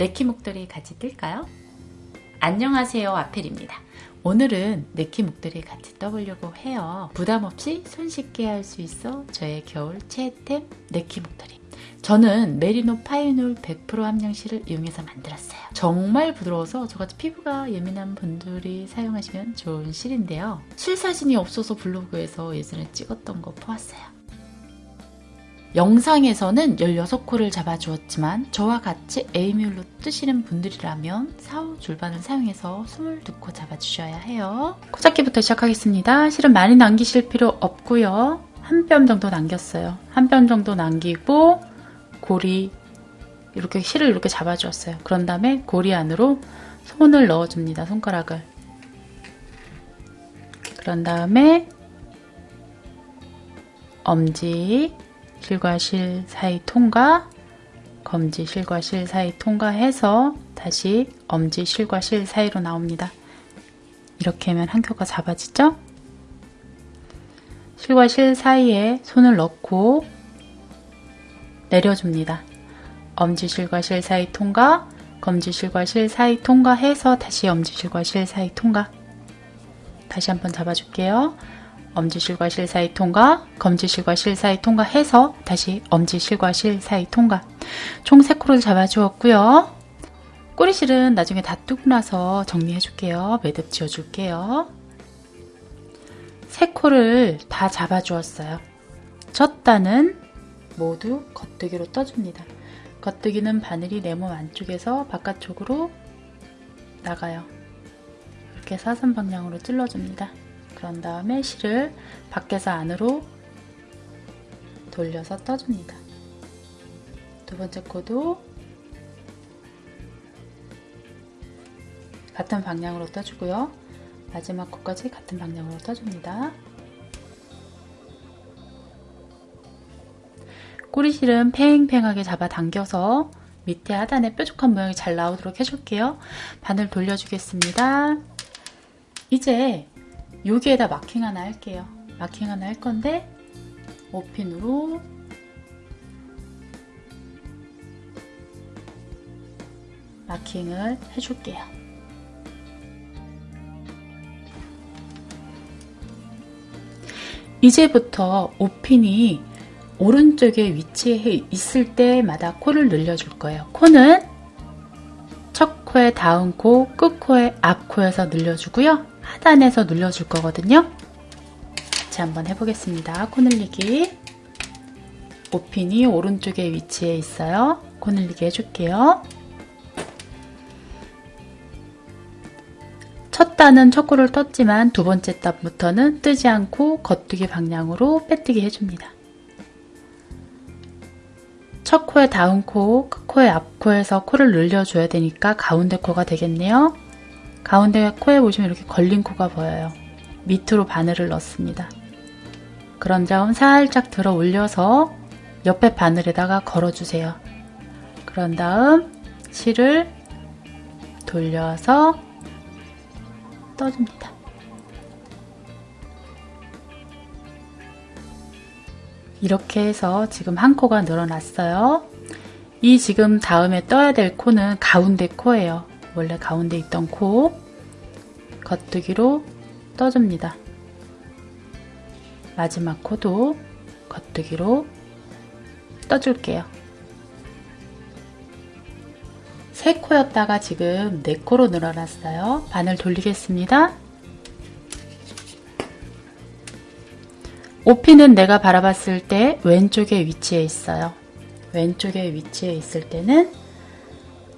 네키 목도리 같이 뜰까요? 안녕하세요 아펠입니다. 오늘은 네키 목도리 같이 떠보려고 해요. 부담 없이 손쉽게 할 수 있어 저의 겨울 최애템 네키 목도리. 저는 메리노 파이놀 100% 함량실을 이용해서 만들었어요. 정말 부드러워서 저같이 피부가 예민한 분들이 사용하시면 좋은 실인데요. 실 사진이 없어서 블로그에서 예전에 찍었던 거 보았어요. 영상에서는 16코를 잡아주었지만 저와 같이 A뮬로 뜨시는 분들이라면 4호 줄반을 사용해서 22코 잡아주셔야 해요. 코 잡기부터 시작하겠습니다. 실은 많이 남기실 필요 없고요. 한 뼘 정도 남겼어요. 한 뼘 정도 남기고 고리 이렇게 실을 이렇게 잡아주었어요. 그런 다음에 고리 안으로 손을 넣어줍니다. 손가락을. 그런 다음에 엄지 실과 실 사이 통과 검지 실과 실 사이 통과해서 다시 엄지 실과 실 사이로 나옵니다. 이렇게 하면 한 켜가 잡아지죠? 실과 실 사이에 손을 넣고 내려줍니다. 엄지 실과 실 사이 통과, 검지 실과 실 사이 통과해서 다시 엄지 실과 실 사이 통과. 다시 한번 잡아줄게요. 엄지실과 실 사이 통과, 검지실과 실 사이 통과해서 다시 엄지실과 실 사이 통과. 총 3코를 잡아주었고요. 꼬리실은 나중에 다 뜨고 나서 정리해줄게요. 매듭 지어줄게요. 3코를 다 잡아주었어요. 첫 단은 모두 겉뜨기로 떠줍니다. 겉뜨기는 바늘이 내 몸 안쪽에서 바깥쪽으로 나가요. 이렇게 사선 방향으로 찔러줍니다. 그런 다음에 실을 밖에서 안으로 돌려서 떠줍니다. 두 번째 코도 같은 방향으로 떠주고요. 마지막 코까지 같은 방향으로 떠줍니다. 꼬리실은 팽팽하게 잡아당겨서 밑에 하단에 뾰족한 모양이 잘 나오도록 해줄게요. 바늘 돌려주겠습니다. 이제 여기에다 마킹 하나 할게요. 마킹 하나 할 건데 5핀으로 마킹을 해줄게요. 이제부터 5핀이 오른쪽에 위치해 있을 때마다 코를 늘려줄 거예요. 코는 첫 코의 다음 코, 끝 코의 앞 코에서 늘려주고요. 하단에서 눌러줄 거거든요. 같이 한번 해보겠습니다. 코 늘리기. 5핀이 오른쪽에 위치해 있어요. 코 늘리기 해줄게요. 첫 단은 첫 코를 떴지만 두 번째 단부터는 뜨지 않고 겉뜨기 방향으로 빼뜨기 해줍니다. 첫 코의 다음 코, 끝 코의 앞 코에서 코를 늘려줘야 되니까 가운데 코가 되겠네요. 가운데 코에 보시면 이렇게 걸린 코가 보여요. 밑으로 바늘을 넣습니다. 그런 다음 살짝 들어 올려서 옆에 바늘에다가 걸어주세요. 그런 다음 실을 돌려서 떠줍니다. 이렇게 해서 지금 한 코가 늘어났어요. 이 지금 다음에 떠야 될 코는 가운데 코예요. 원래 가운데 있던 코 겉뜨기로 떠줍니다. 마지막 코도 겉뜨기로 떠줄게요. 세 코였다가 지금 네 코로 늘어났어요. 바늘 돌리겠습니다. 오피는 내가 바라봤을 때 왼쪽에 위치해 있어요. 왼쪽에 위치해 있을 때는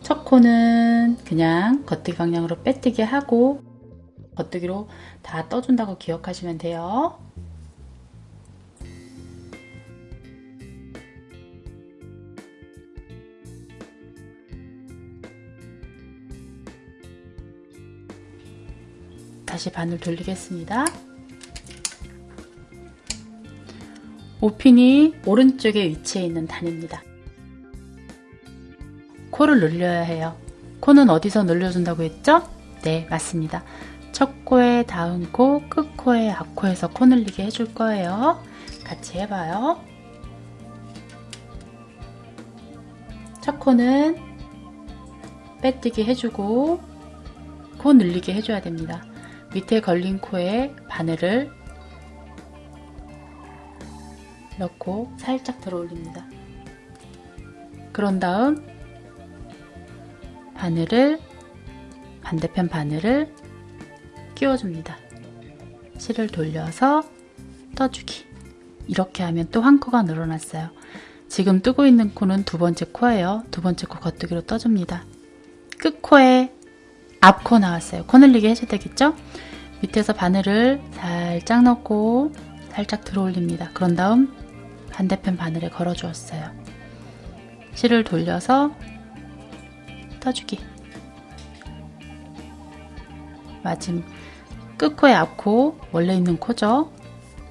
첫 코는 그냥 겉뜨기 방향으로 빼뜨기 하고 겉뜨기로 다 떠준다고 기억하시면 돼요. 다시 바늘 돌리겠습니다. 오핀이 오른쪽에 위치해 있는 단입니다. 코를 늘려야 해요. 코는 어디서 늘려준다고 했죠? 네, 맞습니다. 첫 코에 다음 코, 끝 코에 앞코에서 코 늘리게 해줄 거예요. 같이 해봐요. 첫 코는 빼뜨기 해주고 코 늘리게 해줘야 됩니다. 밑에 걸린 코에 바늘을 넣고 살짝 들어 올립니다. 그런 다음 바늘을 반대편 바늘을 끼워줍니다. 실을 돌려서 떠주기 이렇게 하면 또 한 코가 늘어났어요. 지금 뜨고 있는 코는 두 번째 코예요. 두 번째 코 겉뜨기로 떠줍니다. 끝코에 앞코 나왔어요. 코 늘리게 해줘야 되겠죠? 밑에서 바늘을 살짝 넣고 살짝 들어 올립니다. 그런 다음 반대편 바늘에 걸어 주었어요. 실을 돌려서 떠주기 마지막 끝코의 앞코 원래 있는 코죠.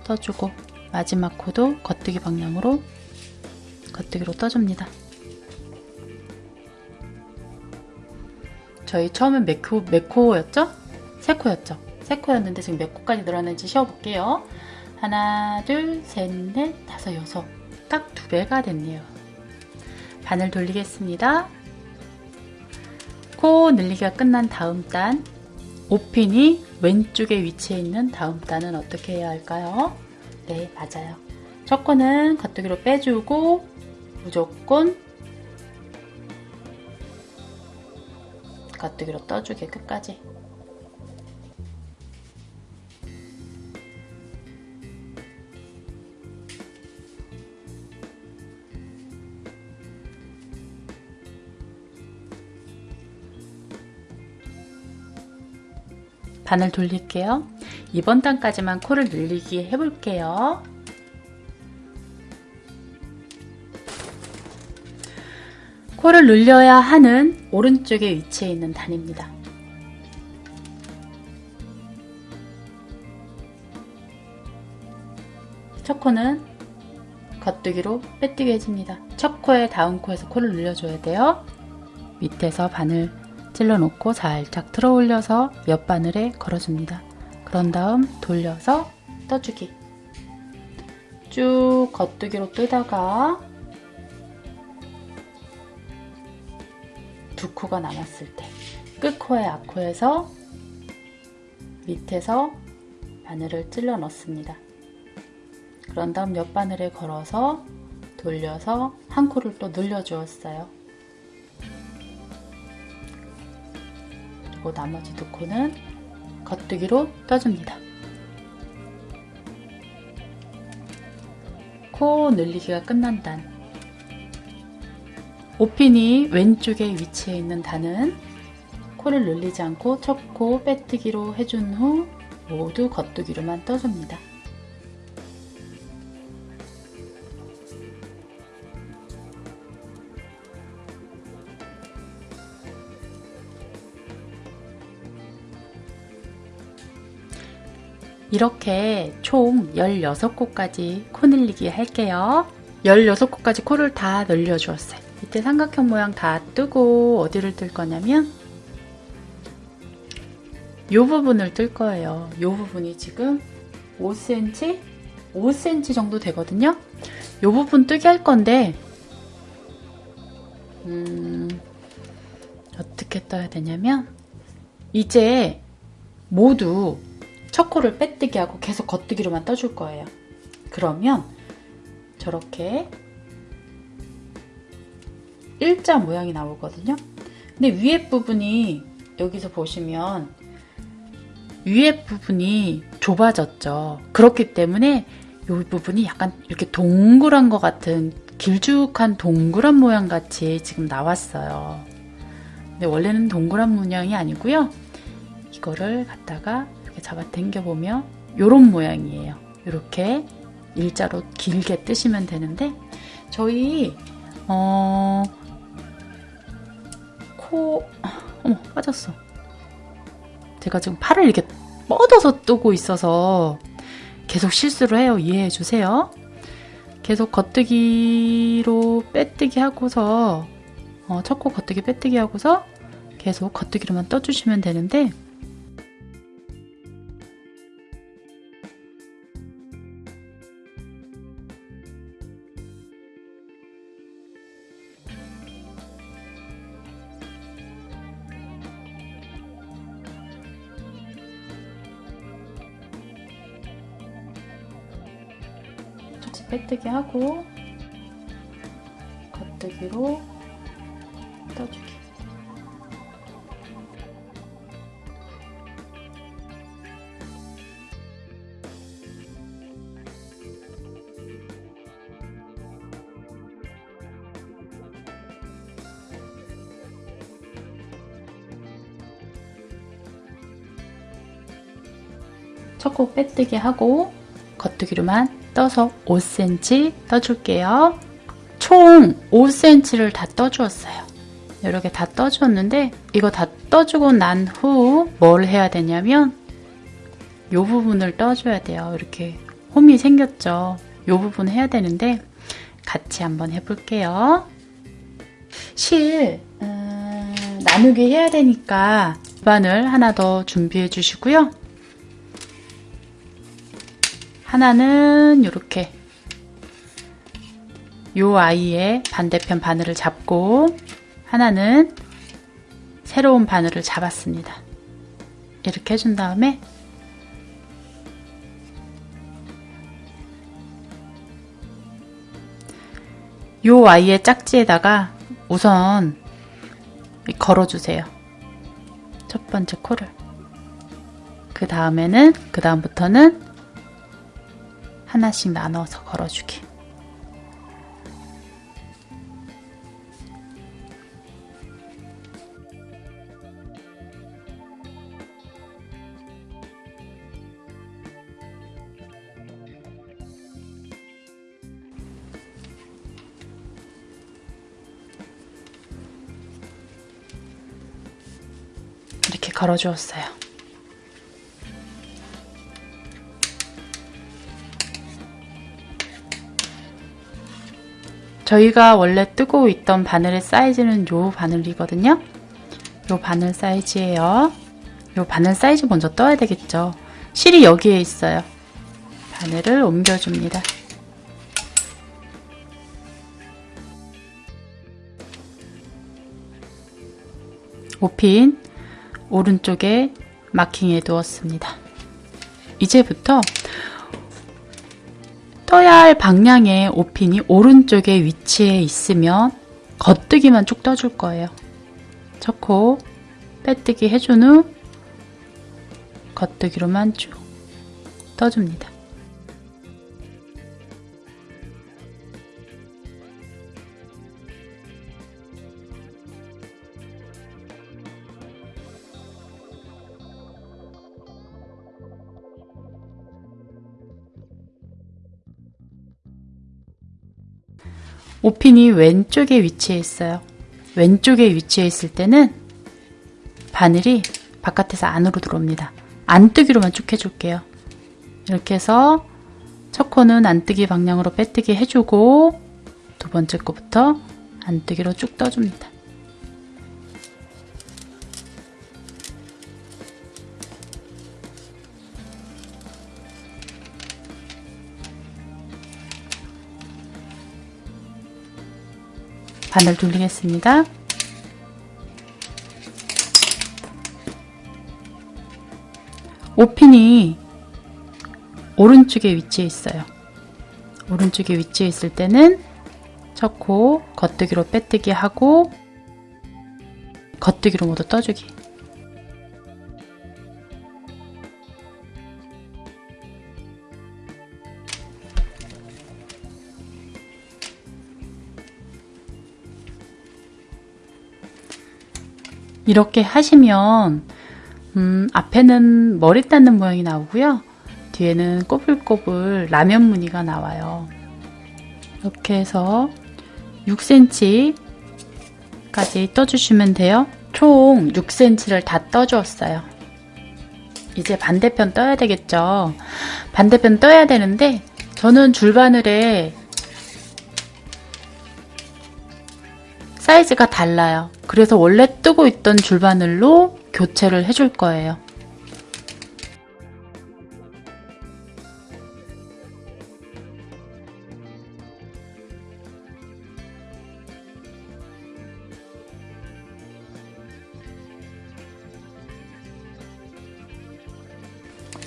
떠주고 마지막 코도 겉뜨기 방향으로 겉뜨기로 떠줍니다. 저희 처음엔 몇, 코, 몇 코였죠? 세 코였죠? 세 코였는데 지금 몇 코까지 늘어났는지 쉬어볼게요. 하나, 둘, 셋, 넷, 다섯, 여섯. 딱 두 배가 됐네요. 바늘 돌리겠습니다. 코 늘리기가 끝난 다음 단, 오핀이 왼쪽에 위치해 있는 다음 단은 어떻게 해야 할까요? 네, 맞아요. 첫 코는 겉뜨기로 빼주고 무조건 겉뜨기로 떠주게 끝까지 바늘 돌릴게요. 이번 단까지만 코를 늘리기 해볼게요. 코를 늘려야 하는 오른쪽에 위치해 있는 단입니다. 첫 코는 겉뜨기로 빼뜨기 해줍니다. 첫 코에 다음 코에서 코를 늘려줘야 돼요. 밑에서 바늘 찔러 놓고 살짝 들어 올려서 옆 바늘에 걸어줍니다. 그런 다음 돌려서 떠주기 쭉 겉뜨기로 뜨다가 두 코가 남았을 때 끝코에 앞코에서 밑에서 바늘을 찔러 넣습니다. 그런 다음 옆 바늘에 걸어서 돌려서 한 코를 또 늘려 주었어요. 그리고 나머지 두 코는 겉뜨기로 떠줍니다. 코 늘리기가 끝난 단 오핀이 왼쪽에 위치해 있는 단은 코를 늘리지 않고 첫 코 빼뜨기로 해준 후 모두 겉뜨기로만 떠줍니다. 이렇게 총 16코까지 코 늘리기 할게요. 16코까지 코를 다 늘려주었어요. 이때 삼각형 모양 다 뜨고 어디를 뜰 거냐면 이 부분을 뜰 거예요. 이 부분이 지금 5cm? 5cm 정도 되거든요. 이 부분 뜨게 할 건데 음, 어떻게 떠야 되냐면 이제 모두 첫 코를 빼뜨기 하고 계속 겉뜨기로만 떠줄 거예요. 그러면 저렇게 일자 모양이 나오거든요. 근데 위에 부분이 여기서 보시면 위에 부분이 좁아졌죠. 그렇기 때문에 이 부분이 약간 이렇게 동그란 것 같은 길쭉한 동그란 모양 같이 지금 나왔어요. 근데 원래는 동그란 모양이 아니고요. 이거를 갖다가 이렇게 잡아 당겨 보면 이런 모양이에요. 이렇게 일자로 길게 뜨시면 되는데 저희 어... 코 어머 빠졌어. 제가 지금 팔을 이렇게 뻗어서 뜨고 있어서 계속 실수를 해요. 이해해 주세요. 계속 겉뜨기로 빼뜨기 하고서 어, 첫코 겉뜨기 빼뜨기 하고서 계속 겉뜨기로만 떠주시면 되는데 하고 겉뜨기로 떠주기 첫코 빼뜨기 하고 겉뜨기로만 떠서 5cm 떠줄게요. 총 5cm를 다 떠주었어요. 이렇게 다 떠주었는데 이거 다 떠주고 난 후 뭘 해야 되냐면 이 부분을 떠줘야 돼요. 이렇게 홈이 생겼죠. 이 부분 해야 되는데 같이 한번 해볼게요. 실 음, 나누기 해야 되니까 반을 하나 더 준비해 주시고요. 하나는 이렇게 요 아이의 반대편 바늘을 잡고 하나는 새로운 바늘을 잡았습니다. 이렇게 해준 다음에 요 아이의 짝지에다가 우선 걸어주세요. 첫 번째 코를. 그 다음에는, 그 다음부터는 하나씩 나눠서 걸어주기. 이렇게 걸어주었어요. 저희가 원래 뜨고 있던 바늘의 사이즈는 요 바늘이거든요. 요 바늘 사이즈예요. 요 바늘 사이즈 먼저 떠야 되겠죠. 실이 여기에 있어요. 바늘을 옮겨줍니다. 오핀 오른쪽에 마킹해 두었습니다. 이제부터 떠야 할 방향의 오핀이 오른쪽에 위치해 있으면 겉뜨기만 쭉 떠줄 거예요. 첫 코 빼뜨기 해준 후 겉뜨기로만 쭉 떠줍니다. 오핀이 왼쪽에 위치해 있어요. 왼쪽에 위치해 있을 때는 바늘이 바깥에서 안으로 들어옵니다. 안뜨기로만 쭉 해줄게요. 이렇게 해서 첫 코는 안뜨기 방향으로 빼뜨기 해주고 두 번째 코부터 안뜨기로 쭉 떠줍니다. 바늘 돌리겠습니다. 오핀이 오른쪽에 위치해 있어요. 오른쪽에 위치해 있을 때는 첫 코 겉뜨기로 빼뜨기 하고 겉뜨기로 모두 떠주기 이렇게 하시면 음, 앞에는 머리 닿는 모양이 나오고요. 뒤에는 꼬불꼬불 라면 무늬가 나와요. 이렇게 해서 6cm까지 떠주시면 돼요. 총 6cm를 다 떠주었어요. 이제 반대편 떠야 되겠죠. 반대편 떠야 되는데 저는 줄바늘에 사이즈가 달라요. 그래서 원래 뜨고 있던 줄바늘로 교체를 해줄 거예요.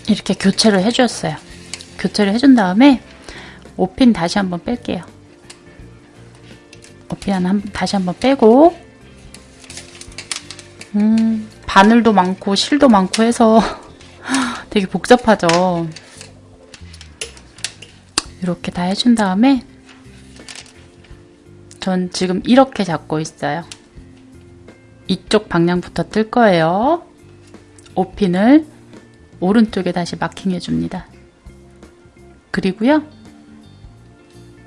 이렇게 교체를 해주었어요. 교체를 해준 다음에 오핀 다시 한번 뺄게요. 오핀 한, 다시 한번 빼고 음, 바늘도 많고 실도 많고 해서 되게 복잡하죠. 이렇게 다 해준 다음에 전 지금 이렇게 잡고 있어요. 이쪽 방향부터 뜰 거예요. 오핀을 오른쪽에 다시 마킹해 줍니다. 그리고요.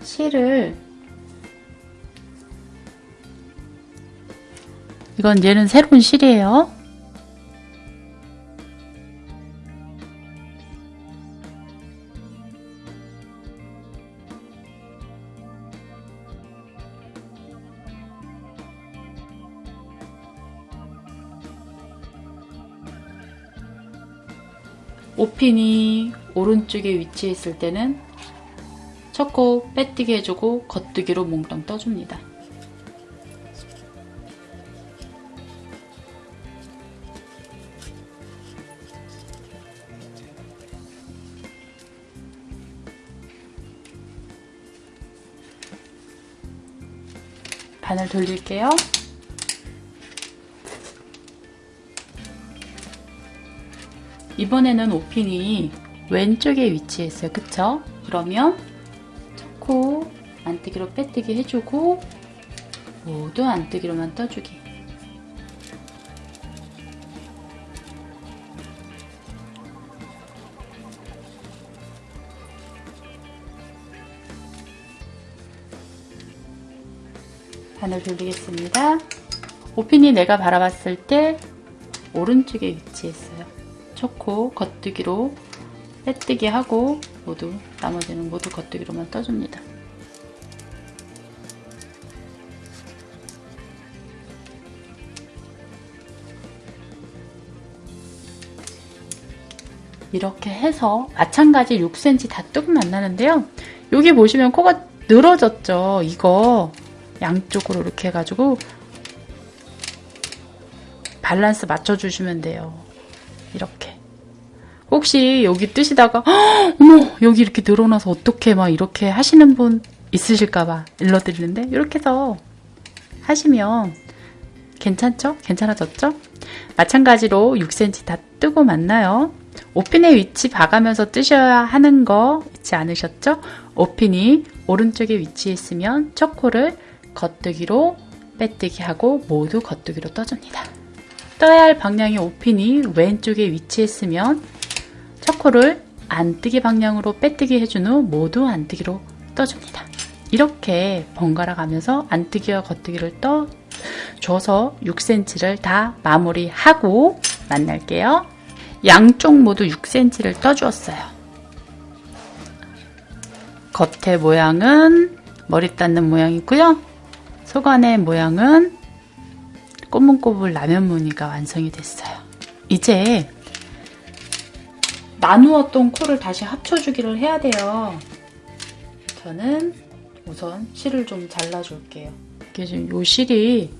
실을 이건 얘는 새로운 실이에요. 오핀이 오른쪽에 위치했을 때는 첫코 빼뜨기 해주고 겉뜨기로 몽땅 떠줍니다. 바늘 돌릴게요. 이번에는 오핀이 왼쪽에 위치했어요. 그쵸? 그러면 첫 코 안뜨기로 빼뜨기 해주고 모두 안뜨기로만 떠주기. 바늘 돌리겠습니다. 오핀이 내가 바라봤을 때 오른쪽에 위치했어요. 초코 겉뜨기로 빼뜨기 하고 모두 나머지는 모두 겉뜨기로만 떠줍니다. 이렇게 해서 마찬가지 6cm 다 뜨고 만나는데요. 여기 보시면 코가 늘어졌죠. 이거 양쪽으로 이렇게 해가지고 밸런스 맞춰주시면 돼요. 이렇게. 혹시 여기 뜨시다가 어머 여기 이렇게 늘어나서 어떻게 막 이렇게 하시는 분 있으실까봐 일러드리는데 이렇게 해서 하시면 괜찮죠? 괜찮아졌죠? 마찬가지로 6cm 다 뜨고 만나요. 오핀의 위치 봐가면서 뜨셔야 하는 거 잊지 않으셨죠? 오핀이 오른쪽에 위치했으면 첫 코를 겉뜨기로 빼뜨기 하고 모두 겉뜨기로 떠줍니다. 떠야 할 방향이 오핀이 왼쪽에 위치했으면 첫 코를 안뜨기 방향으로 빼뜨기 해준 후 모두 안뜨기로 떠줍니다. 이렇게 번갈아 가면서 안뜨기와 겉뜨기를 떠 줘서 6cm를 다 마무리하고 만날게요. 양쪽 모두 6cm를 떠주었어요. 겉의 모양은 머리 닿는 모양이고요. 속안의 모양은 꼬문꼬물 라면 무늬가 완성이 됐어요. 이제 나누었던 코를 다시 합쳐주기를 해야 돼요. 저는 우선 실을 좀 잘라줄게요. 이게 지금 요 실이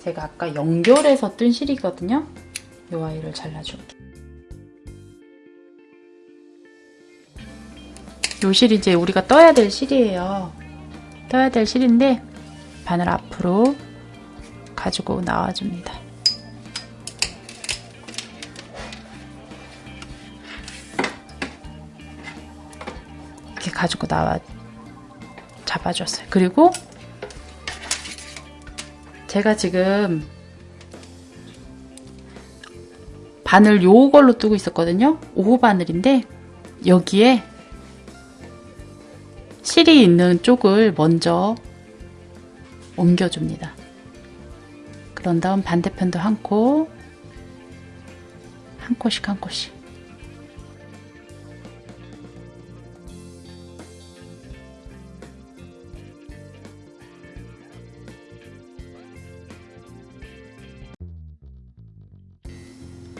제가 아까 연결해서 뜬 실이거든요. 요 아이를 잘라줄게요. 요 실이 이제 우리가 떠야 될 실이에요. 떠야 될 실인데 바늘 앞으로 가지고 나와줍니다. 이렇게 가지고 나와 잡아줬어요. 그리고 제가 지금 바늘 요걸로 뜨고 있었거든요. 5호 바늘인데 여기에 실이 있는 쪽을 먼저 옮겨줍니다. 그런 다음 반대편도 한 코, 한 코씩 한 코씩.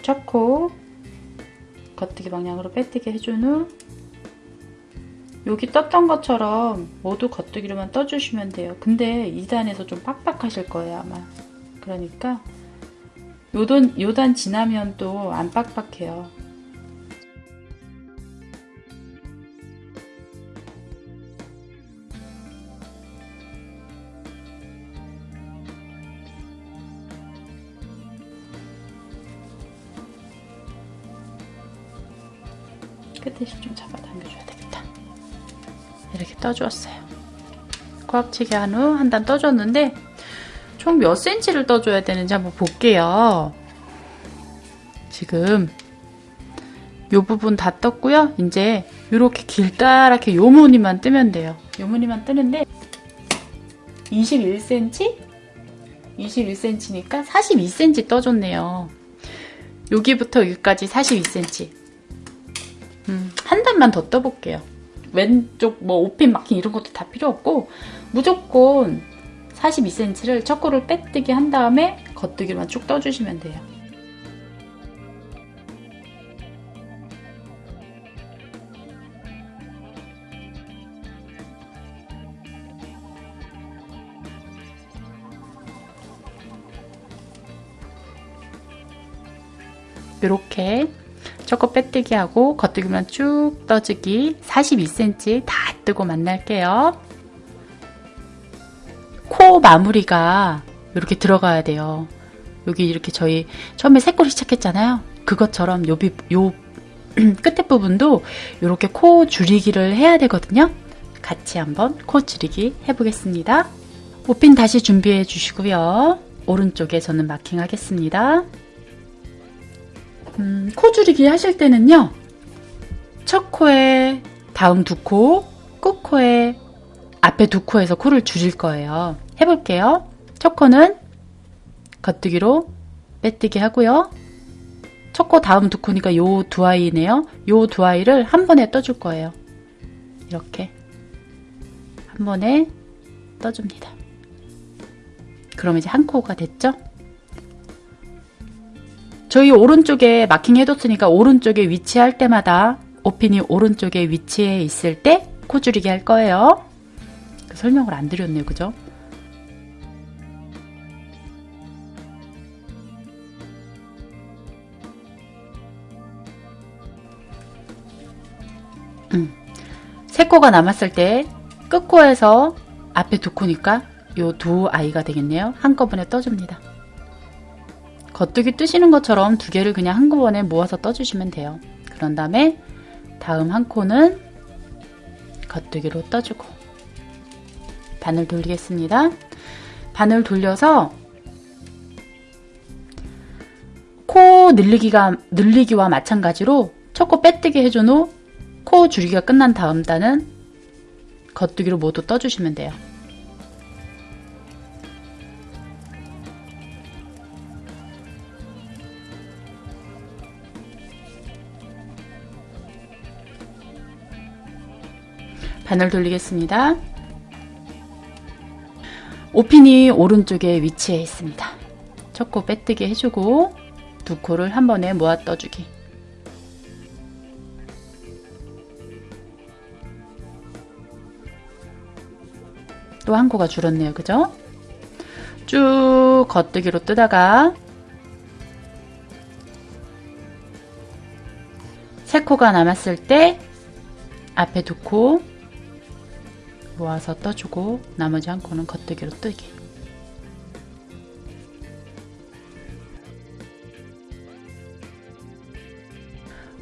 첫 코, 겉뜨기 방향으로 빼뜨기 해준 후 여기 떴던 것처럼 모두 겉뜨기로만 떠주시면 돼요. 근데 2단에서 좀 빡빡하실 거예요 아마. 그러니까 요단, 요단 지나면 또 안 빡빡해요. 떠주었어요. 꽉치게 한 후 한 단 떠줬는데 총 몇 센치를 떠줘야 되는지 한번 볼게요. 지금 요 부분 다 떴고요. 이제 이렇게 길다랗게 요 무늬만 뜨면 돼요. 요 무늬만 뜨는데 21cm? 21cm니까 42cm 떠줬네요. 여기부터 여기까지 42cm. 음, 한 단만 더 떠볼게요. 왼쪽 뭐 오핀 마킹 이런 것도 다 필요 없고 무조건 42cm를 척구를 빼뜨기 한 다음에 겉뜨기만 쭉 떠주시면 돼요. 이렇게 초코 빼뜨기 하고 겉뜨기만 쭉 떠주기 42cm 다 뜨고 만날게요. 코 마무리가 이렇게 들어가야 돼요. 여기 이렇게 저희 처음에 새꼬리 시작했잖아요. 그것처럼 요, 비, 요 끝에 부분도 이렇게 코 줄이기를 해야 되거든요. 같이 한번 코 줄이기 해보겠습니다. 오핀 다시 준비해 주시고요. 오른쪽에 저는 마킹 하겠습니다. 음, 코 줄이기 하실 때는요. 첫 코에 다음 두 코, 끝 코에 앞에 두 코에서 코를 줄일 거예요. 해볼게요. 첫 코는 겉뜨기로 빼뜨기 하고요. 첫 코 다음 두 코니까 요 두 아이네요. 요 두 아이를 한 번에 떠줄 거예요. 이렇게 한 번에 떠줍니다. 그럼 이제 한 코가 됐죠? 저희 오른쪽에 마킹 해뒀으니까 오른쪽에 위치할 때마다 오핀이 오른쪽에 위치해 있을 때 코 줄이기 할 거예요. 그 설명을 안 드렸네요. 그죠? 음. 세 코가 남았을 때 끝코에서 앞에 두 코니까 요 두 아이가 되겠네요. 한꺼번에 떠줍니다. 겉뜨기 뜨시는 것처럼 두 개를 그냥 한꺼번에 모아서 떠주시면 돼요. 그런 다음에 다음 한 코는 겉뜨기로 떠주고 반을 돌리겠습니다. 반을 돌려서 코 늘리기가, 늘리기와 마찬가지로 첫 코 빼뜨기 해준 후 코 줄이기가 끝난 다음 단은 겉뜨기로 모두 떠주시면 돼요. 반을 돌리겠습니다. 오핀이 오른쪽에 위치해 있습니다. 첫 코 빼뜨기 해주고 두 코를 한 번에 모아 떠주기 또 한 코가 줄었네요. 그죠? 쭉 겉뜨기로 뜨다가 세 코가 남았을 때 앞에 두 코 모아서 떠주고 나머지 한 코는 겉뜨기로 뜨기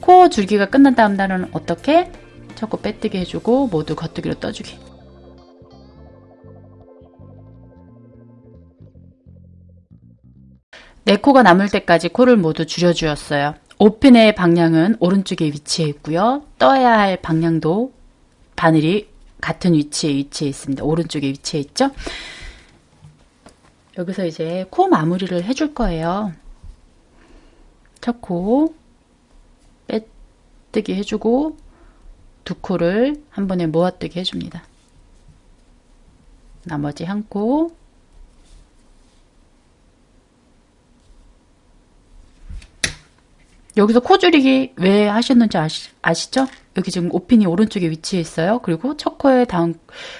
코 줄기가 끝난 다음 단은 어떻게? 첫코 빼뜨기 해주고 모두 겉뜨기로 떠주기 네 코가 남을 때까지 코를 모두 줄여주었어요. 오픈의 방향은 오른쪽에 위치해 있고요. 떠야 할 방향도 바늘이 같은 위치에 위치해 있습니다. 오른쪽에 위치해 있죠? 여기서 이제 코 마무리를 해줄 거예요. 첫 코 빼뜨기 해주고 두 코를 한 번에 모아뜨기 해줍니다. 나머지 한 코 여기서 코 줄이기 왜 하셨는지 아시, 아시죠? 여기 지금 오핀이 오른쪽에 위치해 있어요. 그리고 첫 코에 다음,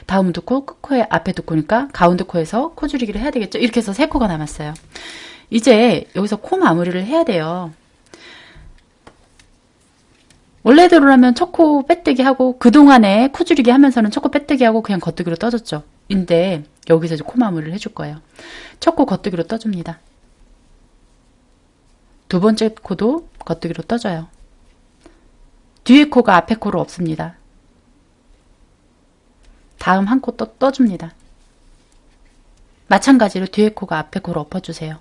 다음 두 코, 끝 코에 앞에 두 코니까 가운데 코에서 코 줄이기를 해야 되겠죠? 이렇게 해서 세 코가 남았어요. 이제 여기서 코 마무리를 해야 돼요. 원래대로라면 첫 코 빼뜨기 하고 그동안에 코 줄이기 하면서는 첫 코 빼뜨기 하고 그냥 겉뜨기로 떠줬죠. 근데 여기서 이제 코 마무리를 해줄 거예요. 첫 코 겉뜨기로 떠줍니다. 두 번째 코도 겉뜨기로 떠줘요. 뒤에 코가 앞에 코로 없습니다. 다음 한 코 또 떠줍니다. 마찬가지로 뒤에 코가 앞에 코로 엎어주세요.